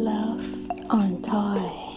Love on Toy.